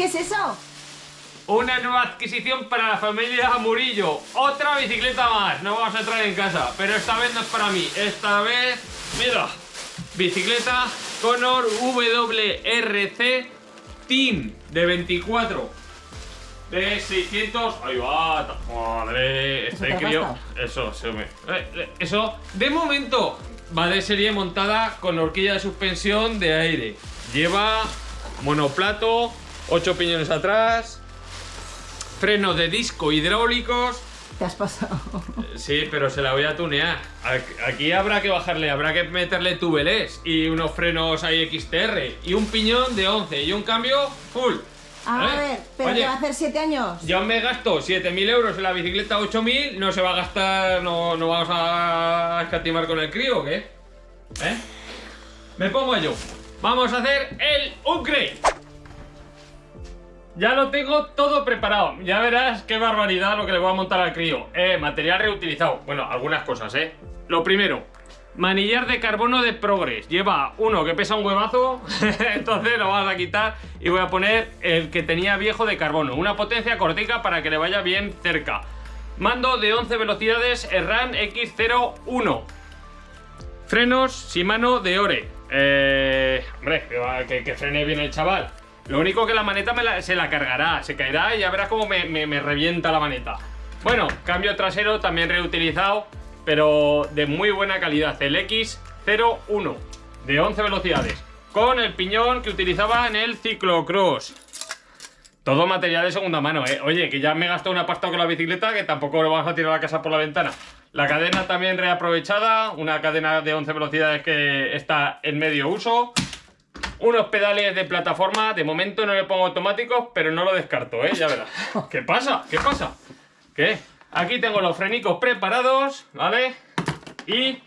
¿Qué es eso? Una nueva adquisición para la familia Murillo. Otra bicicleta más. No vamos a entrar en casa. Pero esta vez no es para mí. Esta vez, mira, bicicleta Conor WRC Team de 24. De 600. Ahí va. Madre. ¿Eso Este crío. Eso, se me. eh, eh, Eso. De momento. Va de serie montada con horquilla de suspensión de aire. Lleva monoplato, 8 piñones atrás, frenos de disco hidráulicos. Te has pasado. Sí, pero se la voy a tunear. Aquí habrá que bajarle, habrá que meterle tubeless y unos frenos ahí XTR y un piñón de 11 y un cambio full. A ¿Eh? ver, pero Oye, va a hacer 7 años. yo me gasto 7.000 euros en la bicicleta 8.000, no se va a gastar, no, no vamos a escatimar con el crío, ¿o qué? ¿Eh? Me pongo yo. Vamos a hacer el upgrade. Ya lo tengo todo preparado. Ya verás qué barbaridad lo que le voy a montar al crío. Eh, material reutilizado. Bueno, algunas cosas, ¿eh? Lo primero, manillar de carbono de Progress. Lleva uno que pesa un huevazo, entonces lo vamos a quitar y voy a poner el que tenía viejo de carbono. Una potencia cortica para que le vaya bien cerca. Mando de 11 velocidades Erran X01. Frenos Shimano de Ore. Eh, hombre, que, frene bien el chaval. Lo único que la maneta se la cargará, se caerá y ya verás cómo me, revienta la maneta. Bueno, cambio trasero también reutilizado, pero de muy buena calidad. El X01 de 11 velocidades. Con el piñón que utilizaba en el ciclocross. Todo material de segunda mano, ¿eh? Oye, que ya me he gastado una pasta con la bicicleta que tampoco lo vamos a tirar la casa por la ventana. La cadena también reaprovechada, una cadena de 11 velocidades que está en medio uso. Unos pedales de plataforma, de momento no le pongo automáticos, pero no lo descarto, ¿eh? Ya verás. ¿Qué pasa? ¿Qué pasa? ¿Qué? Aquí tengo los frenicos preparados, ¿vale? Y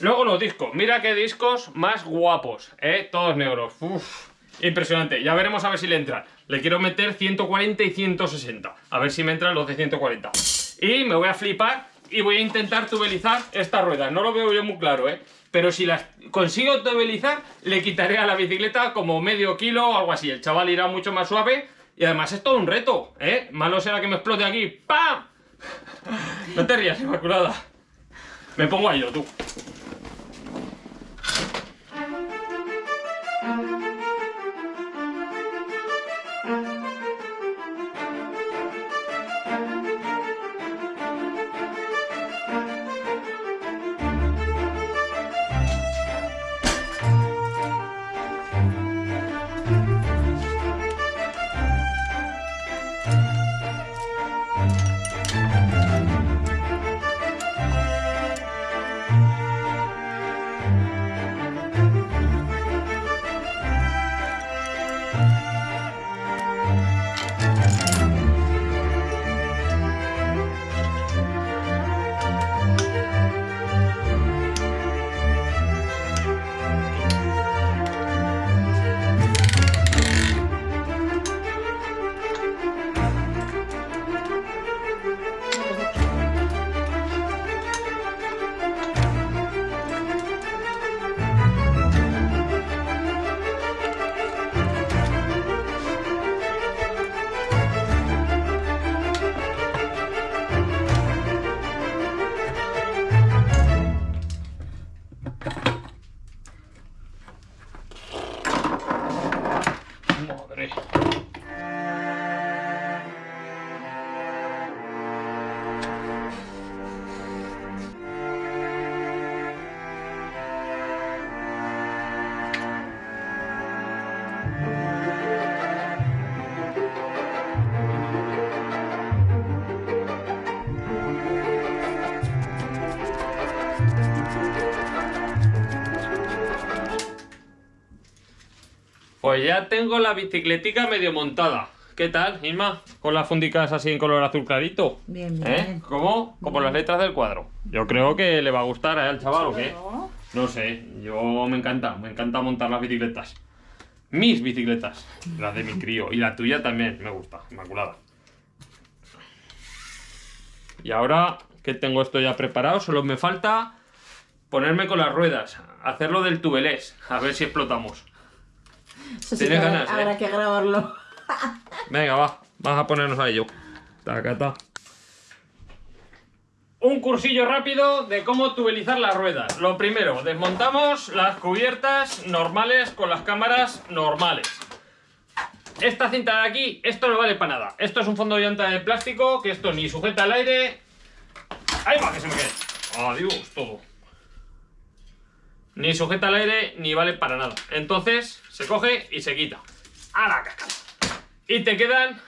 luego los discos. Mira qué discos más guapos, ¿eh? Todos negros. Uf, impresionante. Ya veremos a ver si le entran. Le quiero meter 140 y 160. A ver si me entran los de 140. Y me voy a flipar y voy a intentar tubelizar esta rueda. No lo veo yo muy claro, ¿eh? Pero si las consigo tubelizar, le quitaré a la bicicleta como medio kilo o algo así. El chaval irá mucho más suave. Y además es todo un reto, ¿eh? Malo será que me explote aquí. ¡Pam! No te rías, Inmaculada. Me pongo a ello, tú. Pues ya tengo la bicicletica medio montada. ¿Qué tal, Isma? Con las fundicas así en color azul clarito. Bien, bien. ¿Eh? ¿Cómo? Como las letras del cuadro. Yo creo que le va a gustar ¿eh, al chaval o qué. No sé, yo me encanta, me encanta montar las bicicletas. Mis bicicletas, las de mi crío. Y la tuya también, me gusta, inmaculada. Y ahora que tengo esto ya preparado, solo me falta ponerme con las ruedas, hacerlo del tubelés, a ver si explotamos. Eso sí Tienes que habrá- ganas, ¿eh? habrá que grabarlo. Venga, va. Vamos a ponernos a ello. Tacata. Un cursillo rápido de cómo tubelizar las ruedas. Lo primero, desmontamos las cubiertas normales con las cámaras normales. Esta cinta de aquí, esto no vale para nada. Esto es un fondo de llanta de plástico que esto ni sujeta al aire. ¡Ahí va, que se me quede! Adiós, todo. Ni sujeta al aire, ni vale para nada. Entonces, se coge y se quita. ¡A la caca! Y te quedan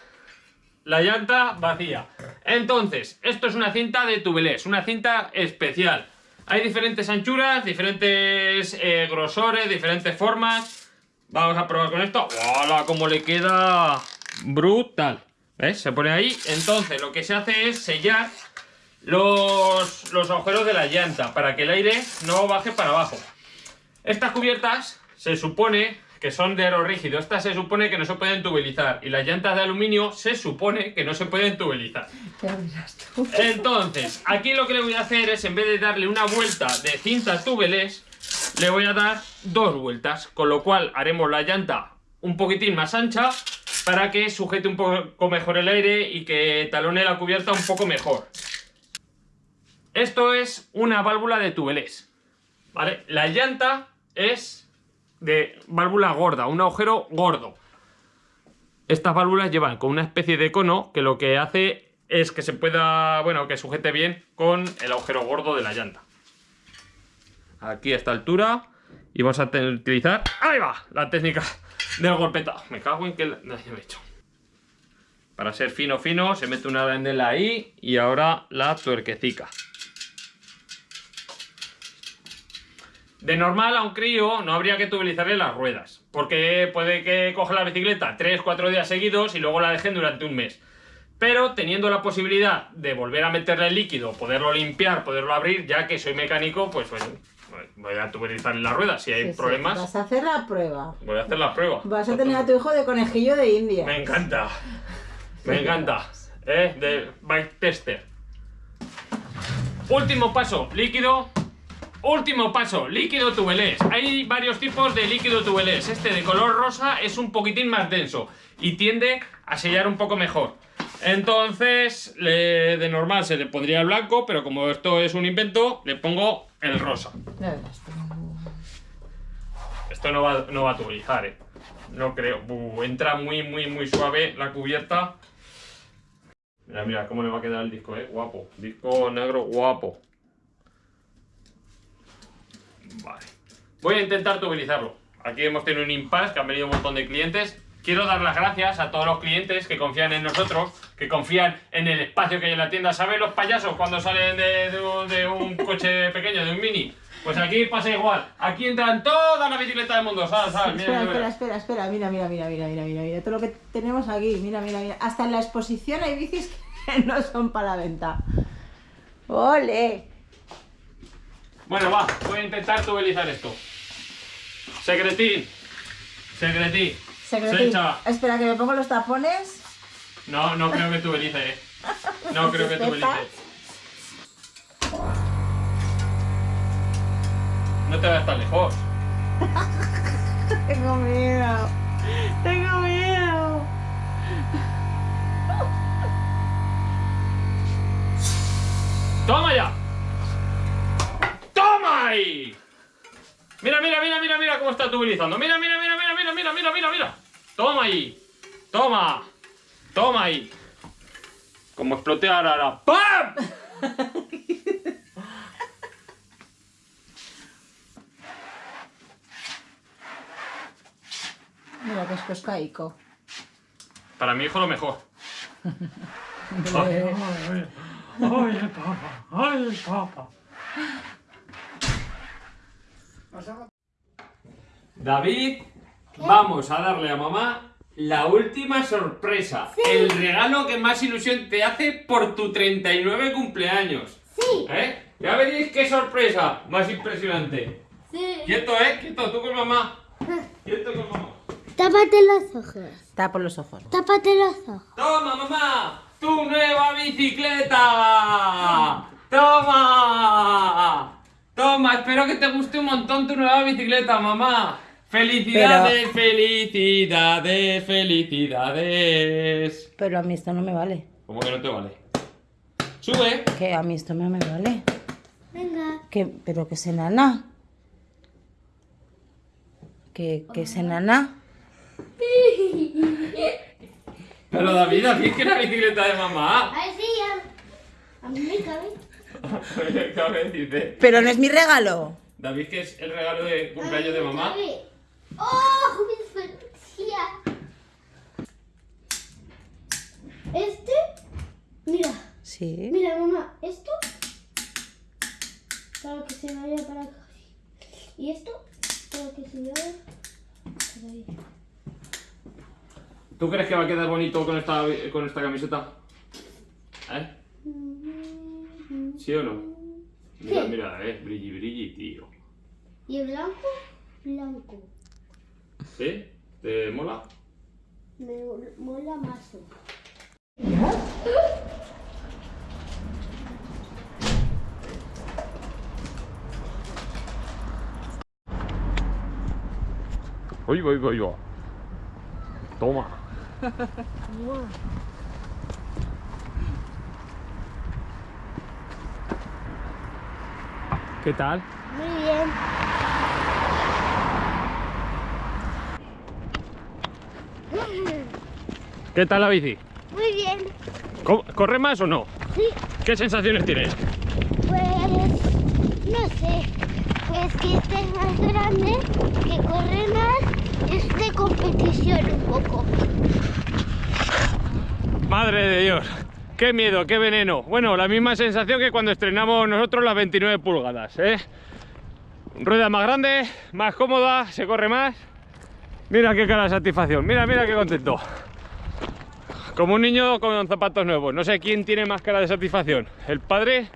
la llanta vacía. Entonces, esto es una cinta de tubelés, una cinta especial. Hay diferentes anchuras, diferentes eh, grosores, diferentes formas. Vamos a probar con esto. ¡Hola! Cómo le queda brutal. ¿Ves? Se pone ahí. Entonces, lo que se hace es sellar los, los agujeros de la llanta para que el aire no baje para abajo. Estas cubiertas se supone que son de aero rígido. Estas se supone que no se pueden tubelizar. Y las llantas de aluminio se supone que no se pueden tubelizar. Entonces, aquí lo que le voy a hacer es, en vez de darle una vuelta de cinta tubelés, le voy a dar dos vueltas, con lo cual haremos la llanta un poquitín más ancha para que sujete un poco mejor el aire y que talone la cubierta un poco mejor. Esto es una válvula de tubelés, ¿vale? La llanta es de válvula gorda, un agujero gordo. Estas válvulas llevan con una especie de cono que lo que hace es que se pueda, bueno, que sujete bien con el agujero gordo de la llanta aquí a esta altura y vamos a utilizar, ahí va, la técnica del golpetado. Me cago en que he hecho. Para ser fino fino se mete una arandela ahí y ahora la tuerquecica. De normal a un crío no habría que tubelizarle las ruedas, porque puede que coja la bicicleta 3-4 días seguidos y luego la dejen durante un mes. Pero teniendo la posibilidad de volver a meterle el líquido, poderlo limpiar, poderlo abrir, ya que soy mecánico, pues bueno, voy a tubelizar en la rueda. Si hay problemas. Vas a hacer la prueba. Voy a hacer la prueba. Vas a tener a tu hijo de conejillo de India. Me encanta. Me encanta. ¿Eh? De bike tester. Último paso, líquido. Último paso, líquido tubelés. Hay varios tipos de líquido tubelés. Este de color rosa es un poquitín más denso y tiende a sellar un poco mejor. Entonces, de normal se le pondría el blanco, pero como esto es un invento, le pongo el rosa. Esto no va, no va a tubulizar, eh. No creo. entra muy, muy, muy suave la cubierta. Mira, mira cómo le va a quedar el disco, eh. Guapo. Disco negro guapo. Vale. Voy a intentar tubulizarlo. Aquí hemos tenido un impasse, que han venido un montón de clientes quiero dar las gracias a todos los clientes que confían en nosotros, que confían en el espacio que hay en la tienda. ¿Sabes los payasos cuando salen de, un, coche pequeño, de un mini? Pues aquí pasa igual. Aquí entran todas las bicicletas del mundo, ¿sabes? ¿sabes? espera, espera, espera, espera. Mira, mira, mira, mira, mira, mira, mira. Todo lo que tenemos aquí. Mira, mira, mira. Hasta en la exposición hay bicis que no son para la venta. ¡Ole! Bueno, va. Voy a intentar tubelizar esto. Secretín. Secretín. Espera, que me pongo los tapones. No, no creo que tú eh. No creo que tú belice. No te vayas tan lejos. Tengo miedo. Tengo miedo. ¡Toma ya! Mira, mira, mira, mira, mira cómo está tubulizando. Mira, mira, mira, mira, mira, mira, mira, mira, mira. Toma ahí. Toma. Toma ahí. Como exploté ahora. ¡Pam! Mira que es pescaico. Para mi hijo lo mejor. ay, ay, papá. Ay, papá. David Vamos a darle a mamá la última sorpresa. El regalo que más ilusión te hace por tu 39 cumpleaños. Sí. ¿Eh? Ya veréis qué sorpresa más impresionante. Sí. Quieto, ¿eh? Quieto, tú con mamá. Quieto con mamá. Tápate los ojos. Tapa los ojos. Tápate los ojos. ¡Toma, mamá! ¡Tu nueva bicicleta! ¡Toma! Toma, espero que te guste un montón tu nueva bicicleta, mamá. Felicidades, felicidades, felicidades. Pero a mí esto no me vale. ¿Cómo que no te vale? Sube. Que a mí esto no me vale. Venga. Que, pero que es enana. Que, que es enana. Pero David, que es la bicicleta de mamá. A ver si ya. A mí me cabe. Dice. Pero no es mi regalo. David, que es el regalo de cumpleaños de mamá. ¡Oh! Este. Mira. Sí. Mira, mamá. Esto. Para que se vaya para acá. Y esto. Para que se vaya. Para ahí. ¿Tú crees que va a quedar bonito con esta, con esta camiseta? ¿Eh? ¿Sí o no? Mira, mira, eh, brilli, brilli, tío. Y el blanco. Blanco. ¿Sí? ¿Te mola? Me mola más. Uy, voy, voy, voy. Toma. ¿Qué tal? Muy bien. ¿Qué tal la bici? Muy bien. ¿Cómo- ¿Corre más o no? Sí, ¿Qué sensaciones tienes? pues no sé. Pues que este es más grande, que corre más, es de competición un poco. Madre de Dios. Qué miedo, qué veneno. Bueno, la misma sensación que cuando estrenamos nosotros las 29 pulgadas, ¿eh? Rueda más grande, más cómoda, se corre más. Mira qué cara de satisfacción, mira, mira qué contento. Como un niño con zapatos nuevos. No sé quién tiene más cara de satisfacción, el padre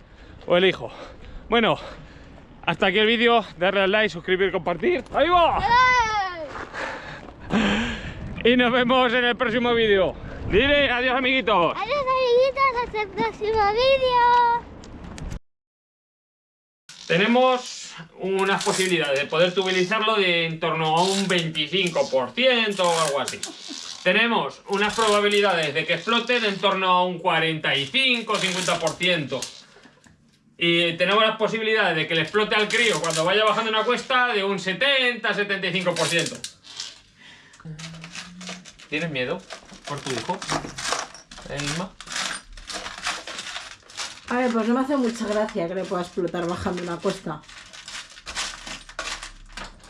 o el hijo. Bueno, hasta aquí el vídeo. Darle al like, suscribir, compartir. ¡Ahí va! Y nos vemos en el próximo vídeo. Dile adiós, amiguitos. Adiós amiguitos, hasta el próximo vídeo. Tenemos unas posibilidades de poder tubilizarlo de en torno a un 25% o algo así. Tenemos unas probabilidades de que explote de en torno a un 45-50%. Y tenemos las posibilidades de que le explote al crío cuando vaya bajando una cuesta de un 70-75%. ¿Tienes miedo por tu hijo? ¿Eh, Inma? A ver, pues no me hace mucha gracia que le pueda explotar bajando una cuesta.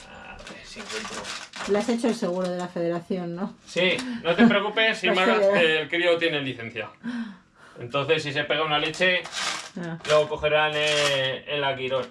A ver si encuentro. Le has hecho el seguro de la federación, ¿no? Sí, no te preocupes, si que el crío tiene licencia. Entonces, si se pega una leche, Ah. lo cogerán eh, en la Quirón.